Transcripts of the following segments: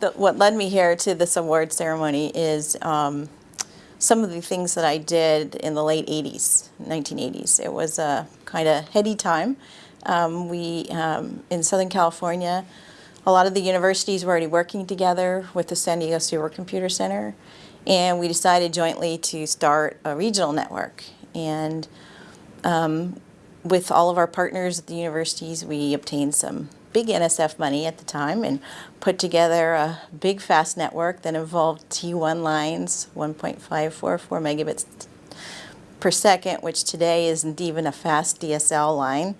the, what led me here to this award ceremony is um, some of the things that I did in the late 80s, 1980s. It was a kind of heady time. Um, we, um, in Southern California, a lot of the universities were already working together with the San Diego Supercomputer Center, and we decided jointly to start a regional network. And um, with all of our partners at the universities, we obtained some big NSF money at the time and put together a big fast network that involved T1 lines, 1.544 megabits per second, which today isn't even a fast DSL line,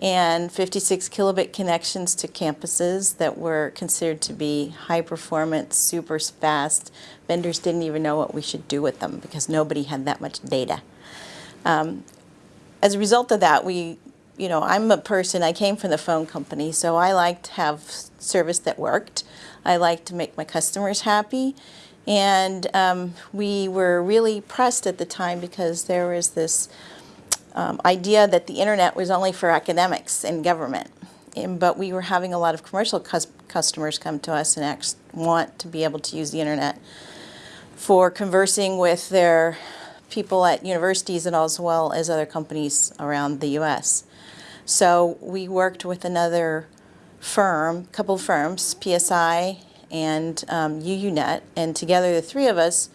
and 56 kilobit connections to campuses that were considered to be high performance, super fast. Vendors didn't even know what we should do with them because nobody had that much data. Um, as a result of that, we you know, I'm a person, I came from the phone company, so I like to have service that worked. I like to make my customers happy. And um, we were really pressed at the time because there was this um, idea that the internet was only for academics and government. And, but we were having a lot of commercial cus customers come to us and want to be able to use the internet for conversing with their people at universities and as well as other companies around the U.S. So we worked with another firm, couple firms, PSI and um, UUNet, and together the three of us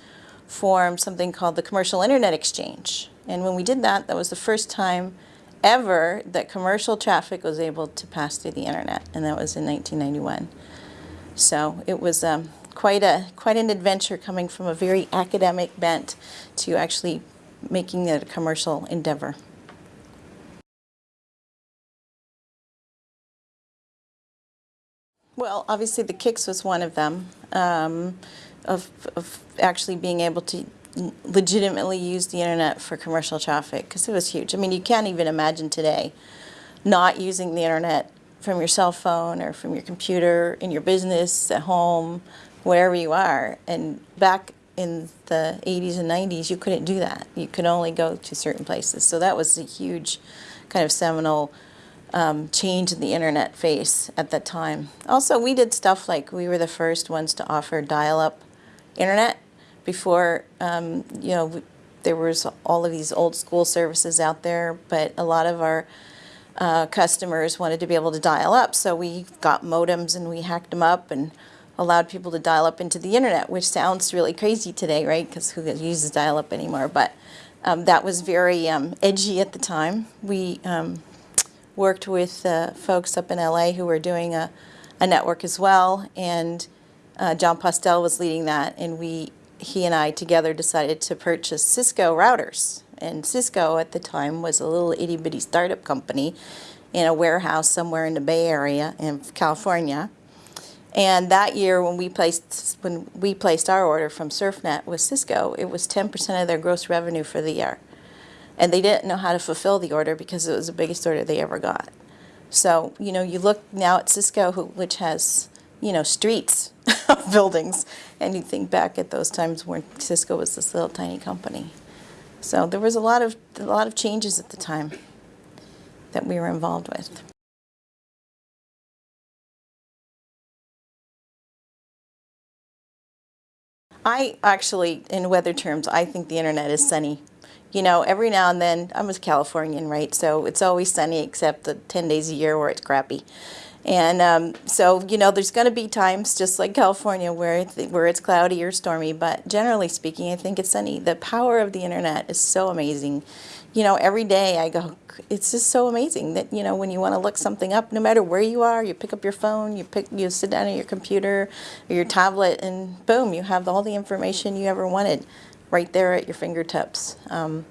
formed something called the Commercial Internet Exchange. And when we did that, that was the first time ever that commercial traffic was able to pass through the internet, and that was in 1991. So it was um, quite a quite an adventure coming from a very academic bent to actually making it a commercial endeavor. Well, obviously the CIX was one of them, um, of, of actually being able to legitimately use the internet for commercial traffic, because it was huge. I mean, you can't even imagine today not using the internet from your cell phone or from your computer, in your business, at home, wherever you are. And back in the 80s and 90s, you couldn't do that. You could only go to certain places. So that was a huge kind of seminal um, change in the internet face at that time. Also, we did stuff like we were the first ones to offer dial-up internet before, um, you know, there was all of these old school services out there, but a lot of our uh, customers wanted to be able to dial up, so we got modems and we hacked them up and allowed people to dial up into the internet, which sounds really crazy today, right? Because who uses dial-up anymore? But um, that was very um, edgy at the time. We um, worked with uh, folks up in LA who were doing a, a network as well, and uh, Jon Postel was leading that, and we, he and I together decided to purchase Cisco routers. And Cisco at the time was a little itty bitty startup company in a warehouse somewhere in the Bay Area in California. And that year when we placed when we placed our order from CERFnet with Cisco, it was 10% of their gross revenue for the year and they didn't know how to fulfill the order because it was the biggest order they ever got. So, you know, you look now at Cisco, who, which has, you know, streets of buildings, and you think back at those times when Cisco was this little tiny company. So there was a lot of, a lot of changes at the time that we were involved with. I actually, in weather terms, I think the internet is sunny you know, every now and then, I'm a Californian, right? So it's always sunny except the 10 days a year where it's crappy. And um, so, you know, there's going to be times just like California where, where it's cloudy or stormy, but generally speaking, I think it's sunny. The power of the internet is so amazing. You know, every day I go, it's just so amazing that, you know, when you want to look something up, no matter where you are, you pick up your phone, you pick, you sit down at your computer or your tablet and boom, you have all the information you ever wanted right there at your fingertips. Um,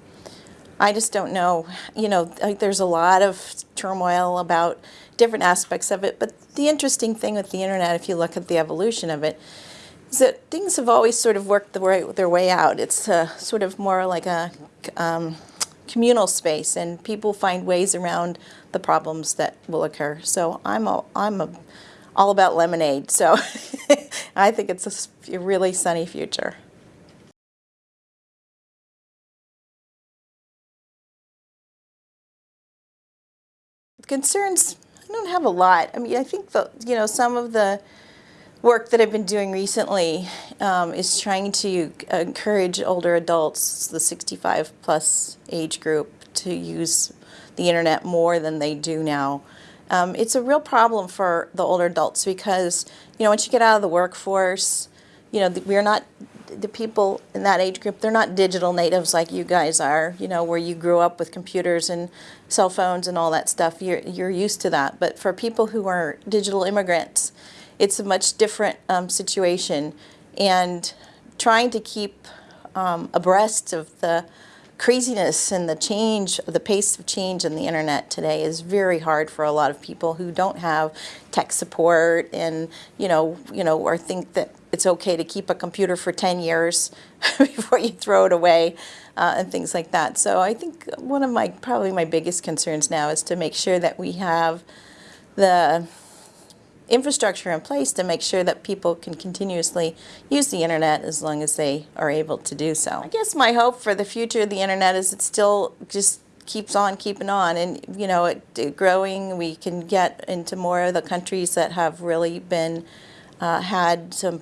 I just don't know, you know, like there's a lot of turmoil about different aspects of it, but the interesting thing with the internet, if you look at the evolution of it, is that things have always sort of worked the way, their way out. It's uh, sort of more like a um, communal space, and people find ways around the problems that will occur. So I'm a, I'm a, all about lemonade. So I think it's a really sunny future. Concerns, I don't have a lot. I mean, I think the, you know, some of the work that I've been doing recently um, is trying to encourage older adults, the 65 plus age group, to use the internet more than they do now. Um, it's a real problem for the older adults because, you know, once you get out of the workforce, you know, we're not, the people in that age group, they're not digital natives like you guys are, you know, where you grew up with computers and cell phones and all that stuff. You're, you're used to that. But for people who are digital immigrants, it's a much different um, situation. And trying to keep um, abreast of the craziness and the change, the pace of change in the internet today is very hard for a lot of people who don't have tech support and, you know, you know, or think that it's okay to keep a computer for 10 years before you throw it away uh, and things like that. So I think one of my, probably my biggest concerns now is to make sure that we have the infrastructure in place to make sure that people can continuously use the internet as long as they are able to do so. I guess my hope for the future of the internet is it still just keeps on keeping on and you know it, it growing we can get into more of the countries that have really been uh, had some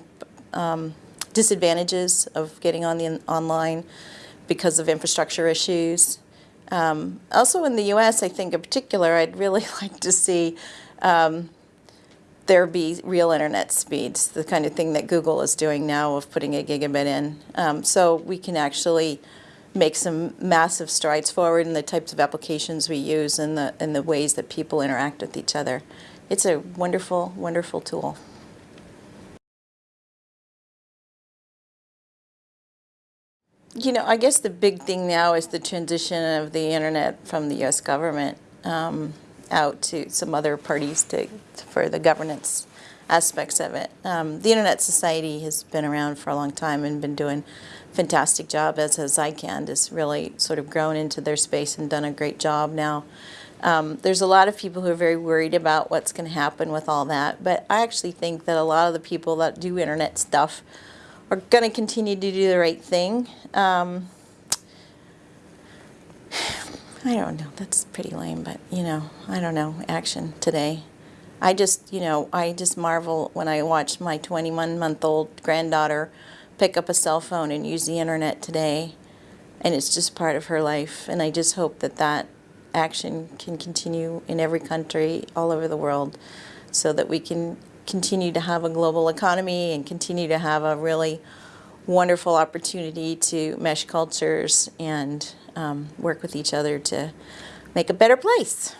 um, disadvantages of getting on the online because of infrastructure issues um, also in the US I think in particular I'd really like to see um, there be real internet speeds, the kind of thing that Google is doing now of putting a gigabit in. Um, so we can actually make some massive strides forward in the types of applications we use and the, and the ways that people interact with each other. It's a wonderful, wonderful tool. You know, I guess the big thing now is the transition of the internet from the U.S. government. Um, out to some other parties to, for the governance aspects of it. Um, the Internet Society has been around for a long time and been doing a fantastic job, as has ICANN, has really sort of grown into their space and done a great job now. Um, there's a lot of people who are very worried about what's going to happen with all that, but I actually think that a lot of the people that do Internet stuff are going to continue to do the right thing. Um, I don't know. That's pretty lame, but you know, I don't know. Action today. I just, you know, I just marvel when I watch my 21 month old granddaughter pick up a cell phone and use the internet today. And it's just part of her life. And I just hope that that action can continue in every country all over the world so that we can continue to have a global economy and continue to have a really wonderful opportunity to mesh cultures and um, work with each other to make a better place.